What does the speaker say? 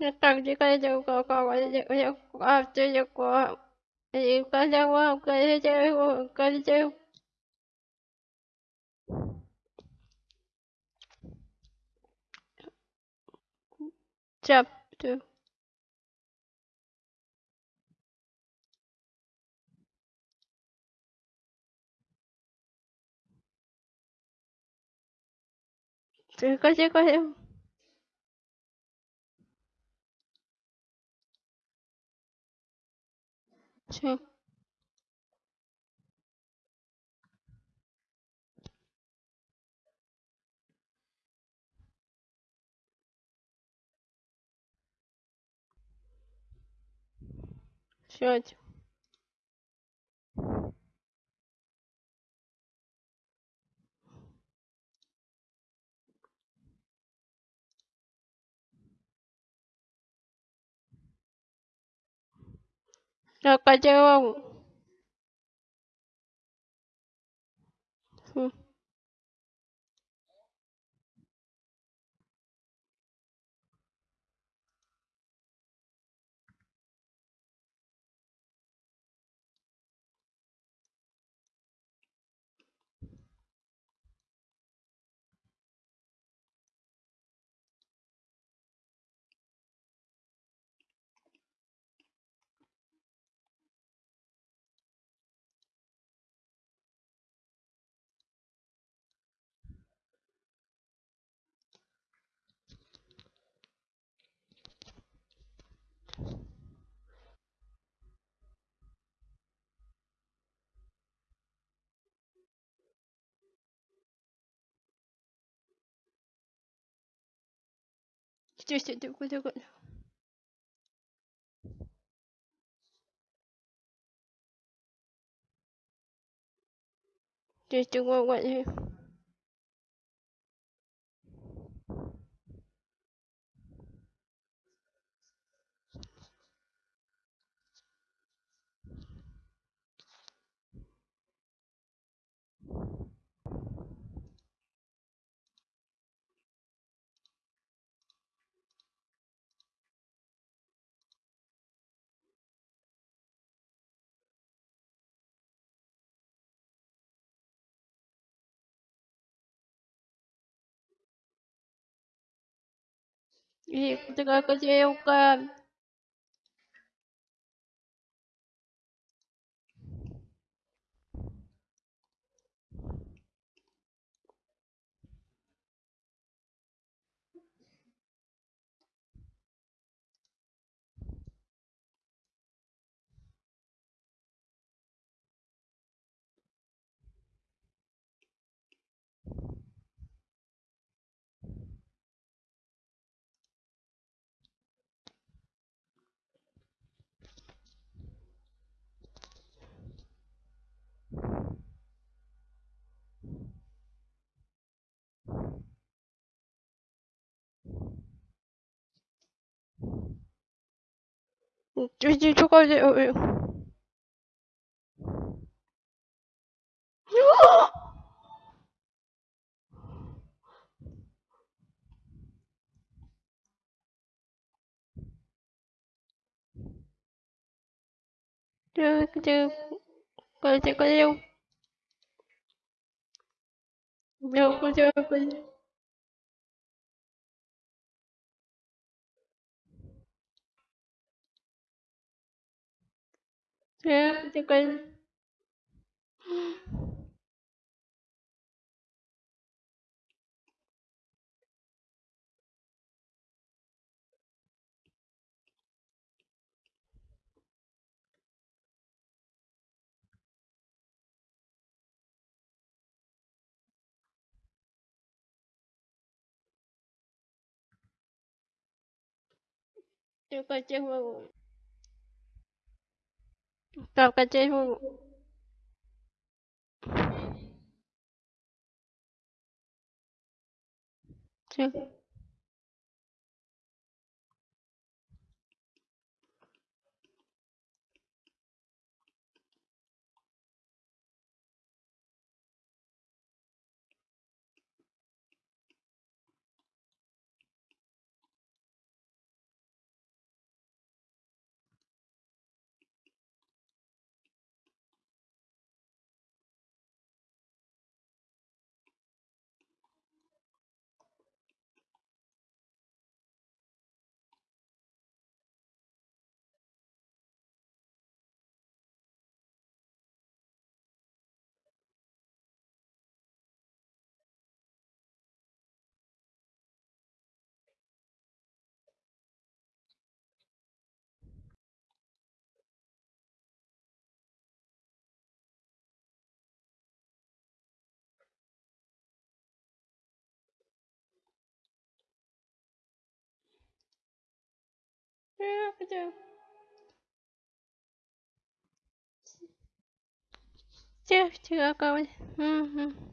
Nakakajikayo ko ko yo after yo ko yo kaja wa kaja jo kaja jo chapter kaja kaja Sure. Rồi coi? Hmm. Sekejap, sekejap. gitu, gitu, gitu. Just do what what you you kaja kaja yo ka Just do kaja yo. Kaja kaja kaja yo. chưa kaja Yeah, you can. wa. Tao kaja wa. Sure. Chưa, chưa, chưa, chưa, chưa,